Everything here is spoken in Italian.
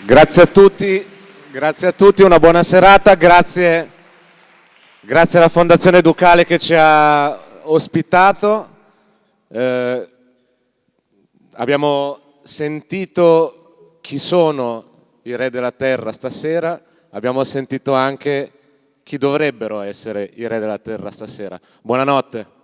Grazie a tutti, grazie a tutti, una buona serata, grazie, grazie alla Fondazione Ducale che ci ha ospitato. Eh, abbiamo sentito chi sono i re della terra stasera, abbiamo sentito anche chi dovrebbero essere i re della terra stasera. Buonanotte.